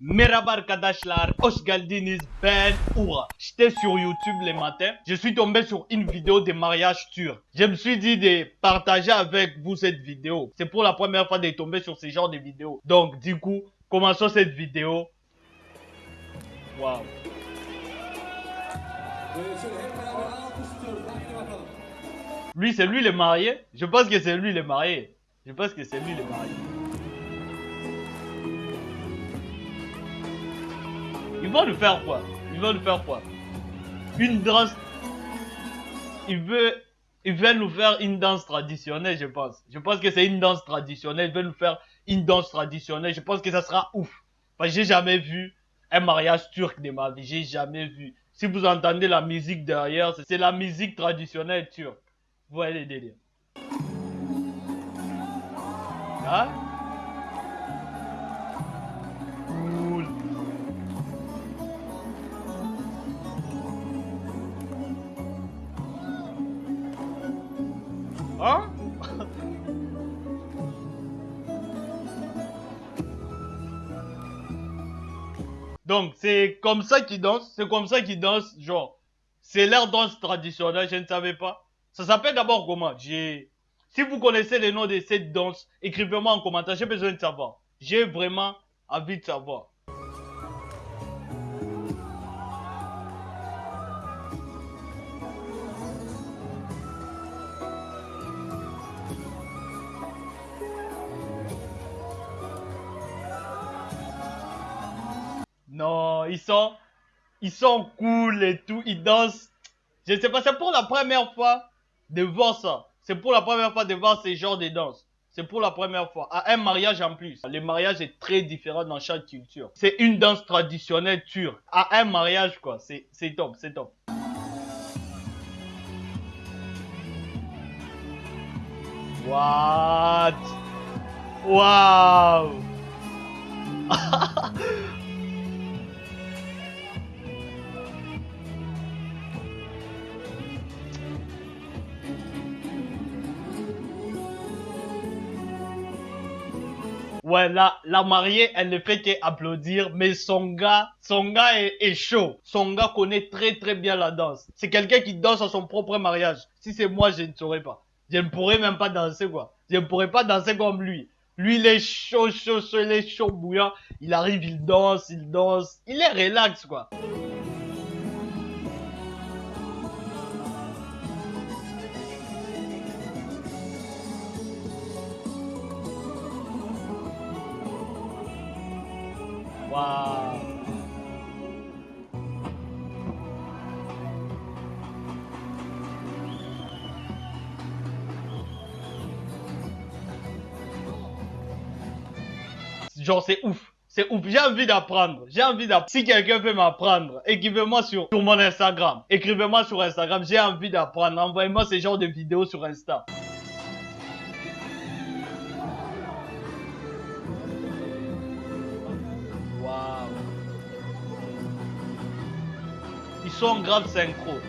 Merhaba arkadaşlar, hoş geldiniz. Ben Oura. J'étais sur YouTube les matins. Je suis tombé sur une vidéo de mariage turc. Je me suis dit de partager avec vous cette vidéo. C'est pour la première fois de tomber sur ce genre de vidéo. Donc, du coup, commençons cette vidéo. Bakalım. Lui, c'est lui le marié? Je pense que c'est lui le marié. Je pense que c'est lui le marié. Il va nous faire quoi? Il va nous faire quoi? Une danse. Il veut, il veut nous faire une danse traditionnelle, je pense. Je pense que c'est une danse traditionnelle. Il veut nous faire une danse traditionnelle. Je pense que ça sera ouf. Parce que j'ai jamais vu un mariage turc de ma vie. J'ai jamais vu. Si vous entendez la musique derrière, c'est la musique traditionnelle turque. Vous voyez les délires. Hein? Hein Donc, c'est comme ça qu'ils dansent, c'est comme ça qu'ils dansent, genre, c'est leur danse traditionnelle, je ne savais pas. Ça s'appelle d'abord comment J'ai... Si vous connaissez le nom de cette danse, écrivez-moi en commentaire, j'ai besoin de savoir. J'ai vraiment envie de savoir. Non, ils sont, ils sont cool et tout, ils dansent. Je sais pas, c'est pour la première fois de voir ça. C'est pour la première fois de voir ce genre de danse. C'est pour la première fois. À un mariage en plus. Le mariage est très différent dans chaque culture. C'est une danse traditionnelle turque. À un mariage, quoi. C'est top, c'est top. What? Wow! Ouais, là, la mariée, elle ne fait qu'applaudir, mais son gars, son gars est, est chaud. Son gars connaît très très bien la danse. C'est quelqu'un qui danse à son propre mariage. Si c'est moi, je ne saurais pas. Je ne pourrais même pas danser, quoi. Je ne pourrais pas danser comme lui. Lui, il est chaud, chaud, chaud, il est chaud bouillant. Il arrive, il danse, il danse. Il est relax, quoi. Genre, c'est ouf. C'est ouf. J'ai envie d'apprendre. J'ai envie d'apprendre. Si quelqu'un peut m'apprendre, écrivez-moi sur, sur mon Instagram. Écrivez-moi sur Instagram. J'ai envie d'apprendre. Envoyez-moi ce genre de vidéos sur Insta. Ils sont grave synchro.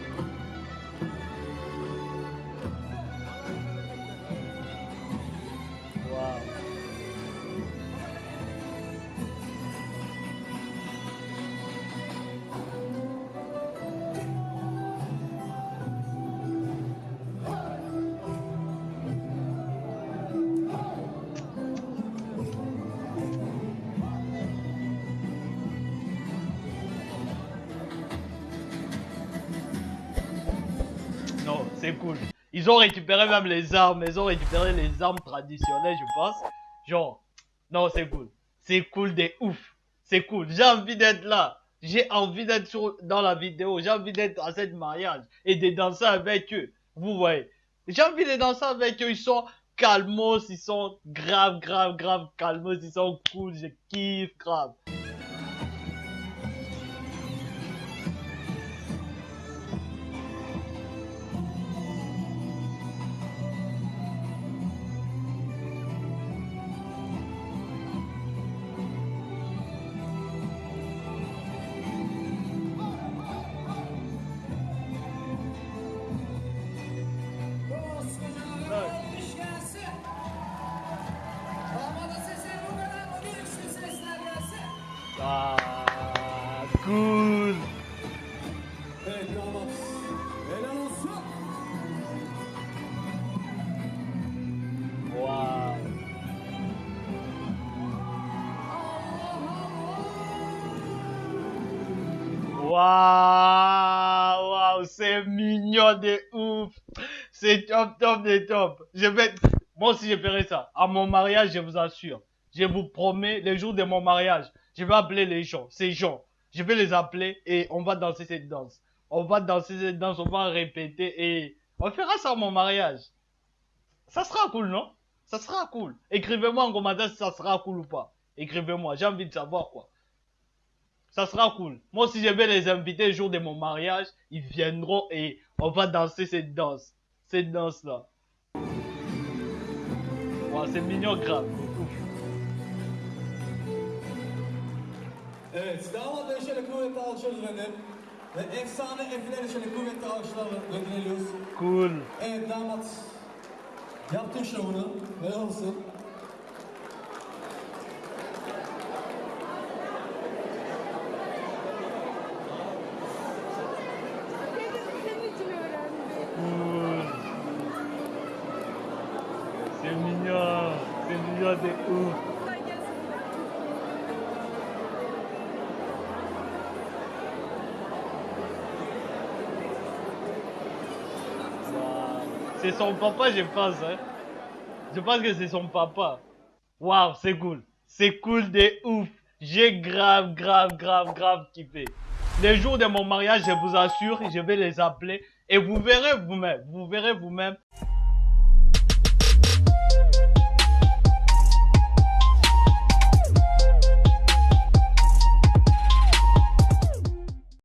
C'est cool. Ils ont récupéré même les armes. Ils ont récupéré les armes traditionnelles, je pense. Genre, non, c'est cool. C'est cool de ouf. C'est cool. J'ai envie d'être là. J'ai envie d'être dans la vidéo. J'ai envie d'être à cette mariage et de danser avec eux. Vous voyez. J'ai envie de danser avec eux. Ils sont calmos. Ils sont grave, grave, grave calmos. Ils sont cool. Je kiffe grave. Olsun. Waouh. Waouh, c'est mignon de ouf. C'est top, top de top. Je vais, moi aussi je ferai ça. À mon mariage, je vous assure. Je vous promets, le jour de mon mariage, je vais appeler les gens, ces gens. Je vais les appeler et on va danser cette danse. On va danser cette danse, on va répéter et on fera ça à mon mariage. Ça sera cool, non? Ça sera cool. Écrivez-moi en commentaire si ça sera cool ou pas. Écrivez-moi, j'ai envie de savoir quoi. Ça sera cool. Moi aussi, je vais les inviter le jour de mon mariage. Ils viendront et on va danser cette danse. Cette danse-là. C'est mignon grave. Ve efsane Efe'leri şöyle kuvvetli alkışlarla gönderiyoruz. Cool. Evet damat. Yaptın şovunu. Helal olsun. İçin. Cool. C'est mignon. C'est mignon de ouf. C'est son papa, je pense. Hein. Je pense que c'est son papa. Waouh, c'est cool. C'est cool de ouf. J'ai grave, grave, grave, grave kiffé. Les jours de mon mariage, je vous assure, je vais les appeler et vous verrez vous-même. Vous verrez vous-même